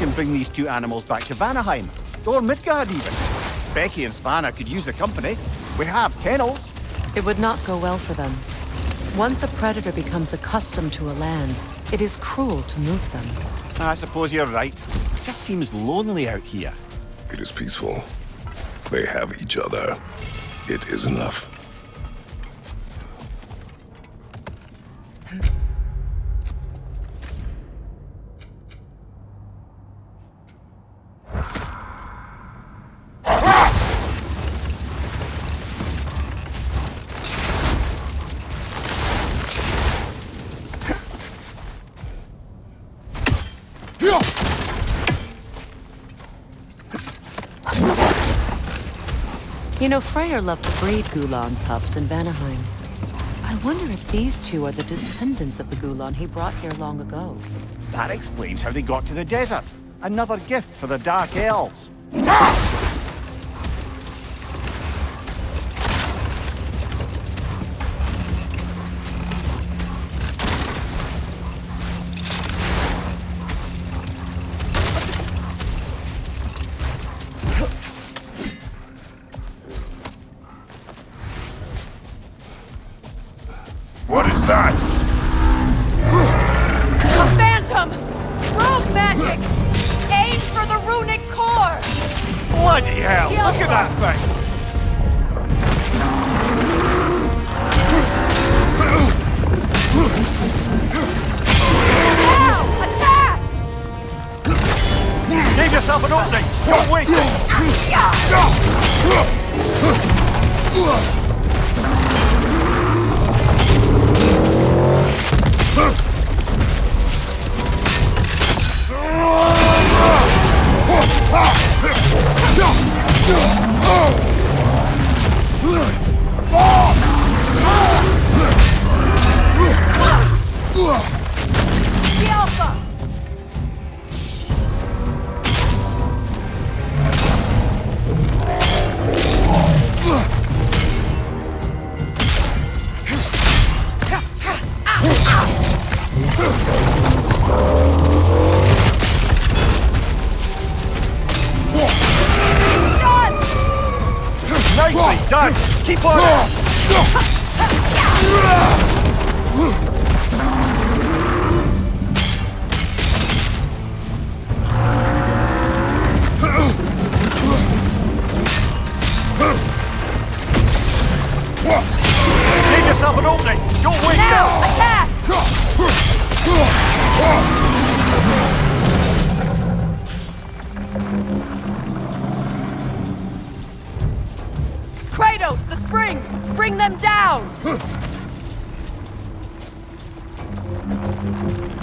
can bring these two animals back to Vanaheim, or Midgard even. Becky and Svanna could use the company. We have kennels. It would not go well for them. Once a predator becomes accustomed to a land, it is cruel to move them. I suppose you're right. It just seems lonely out here. It is peaceful. They have each other. It is enough. Know, Freyr loved to breed Gulan pups in Vanaheim. I wonder if these two are the descendants of the Gulan he brought here long ago. That explains how they got to the desert. Another gift for the Dark Elves. What Bloody hell! Look at that thing! Yourself an opening! Don't waste it! The done! Alpha!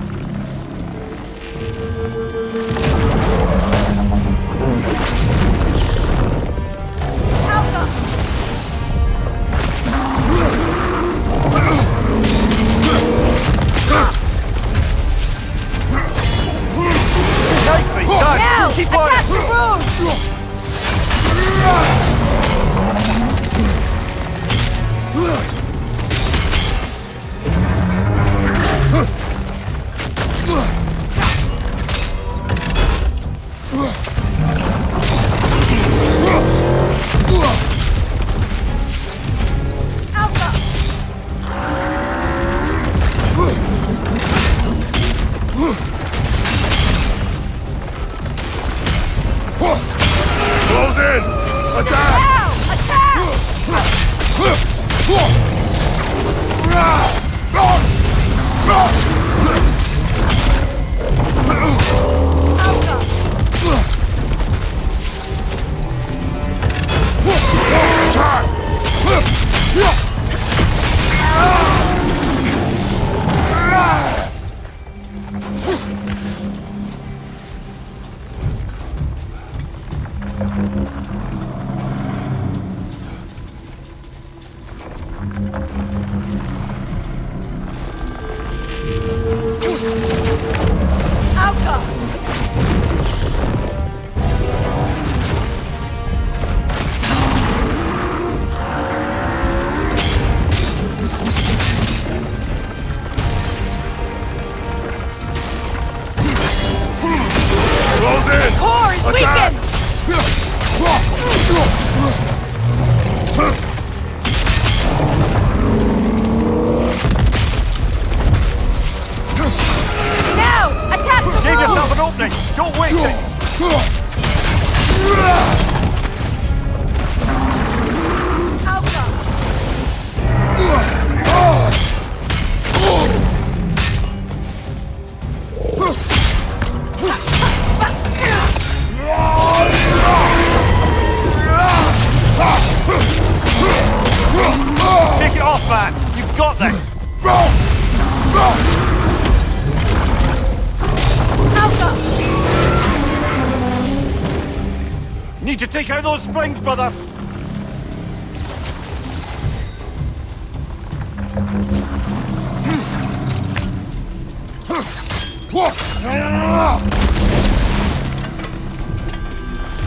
brother!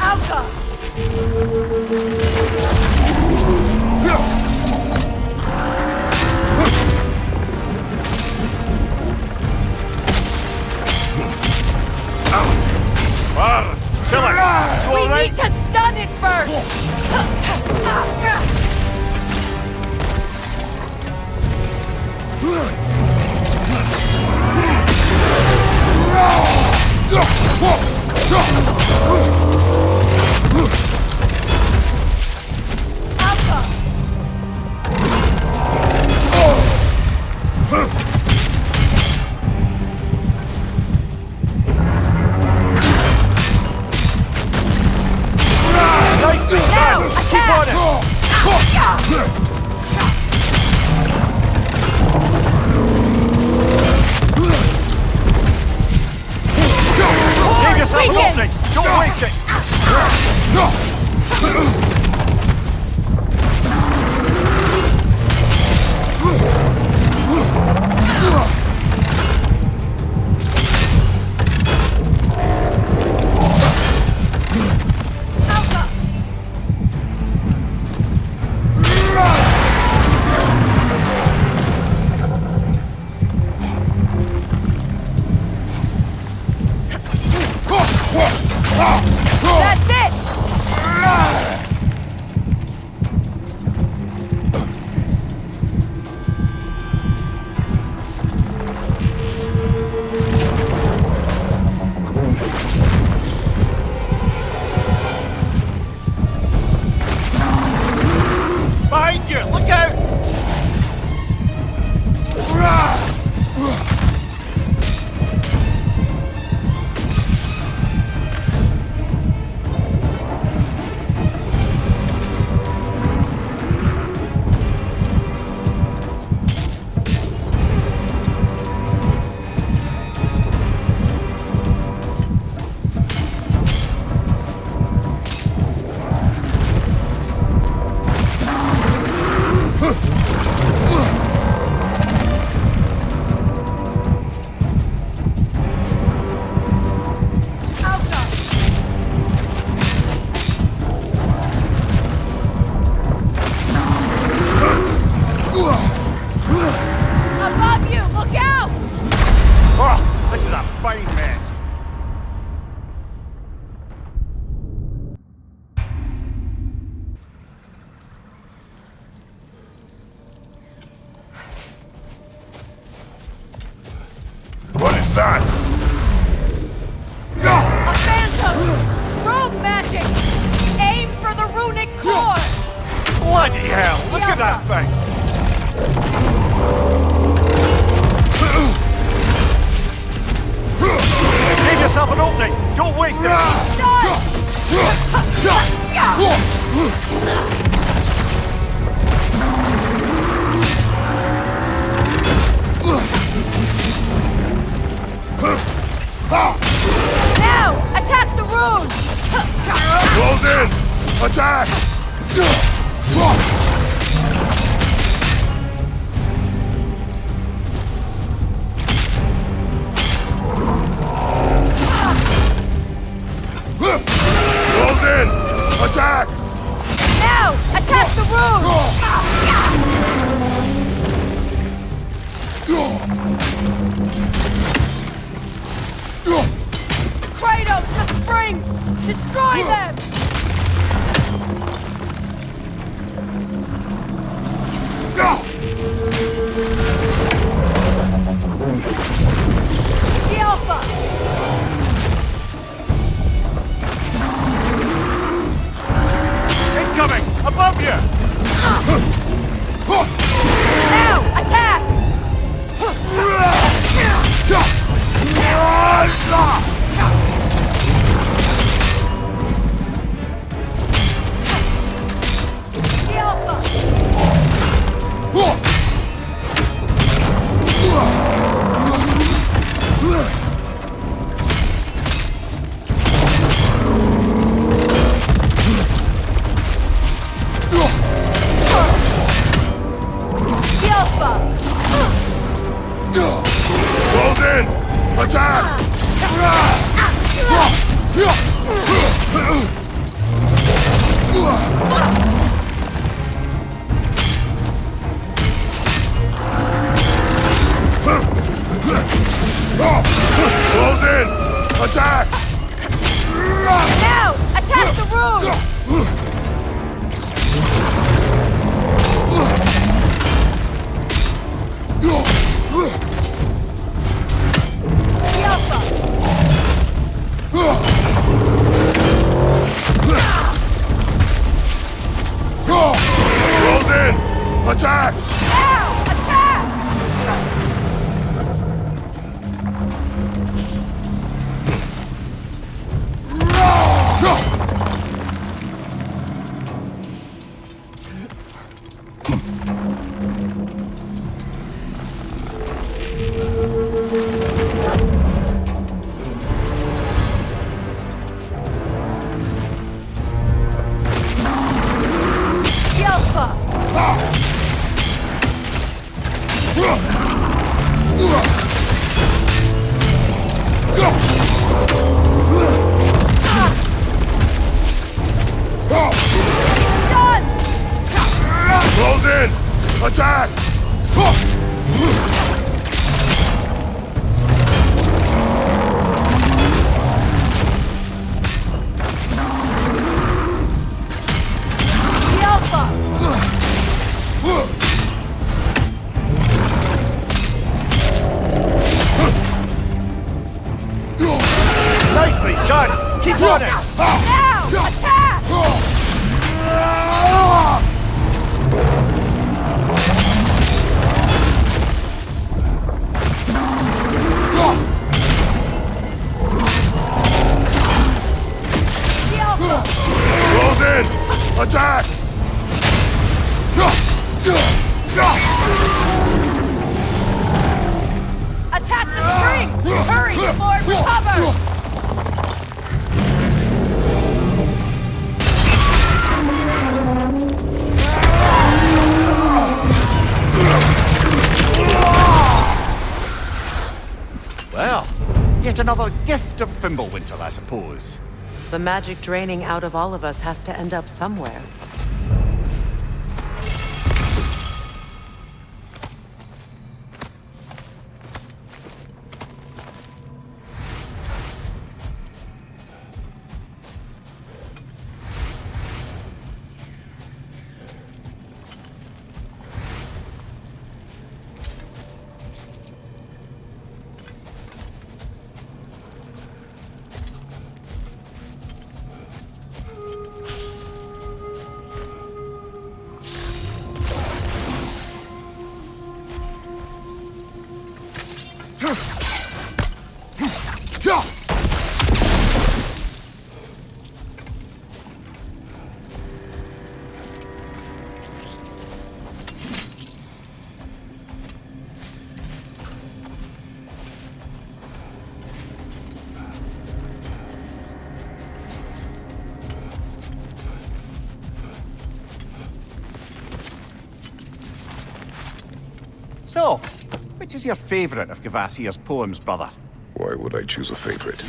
Alka! Bar! Kill him! need to. Sonic burst! Ah! Bloody hell! Look at that thing! Give yourself an opening! Don't waste it! Now! Attack the road! Close in! Attack! Rock! Now! Attack the room! Attack! Close in! Attack! Nicely done! Keep running! Yet another gift of Fimbulwinter, I suppose. The magic draining out of all of us has to end up somewhere. So, which is your favourite of Kvasir's poems, brother? Why would I choose a favorite?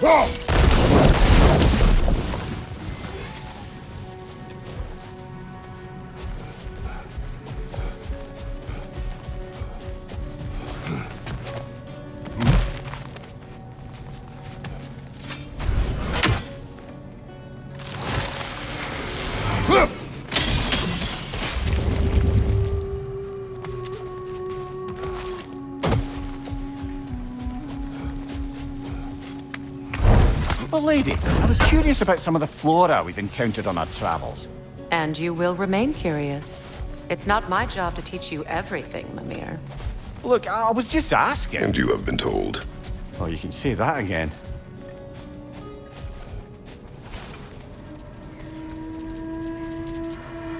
Whoa! Well, lady, I was curious about some of the flora we've encountered on our travels. And you will remain curious. It's not my job to teach you everything, Mimir. Look, I I was just asking. And you have been told. Oh, you can say that again.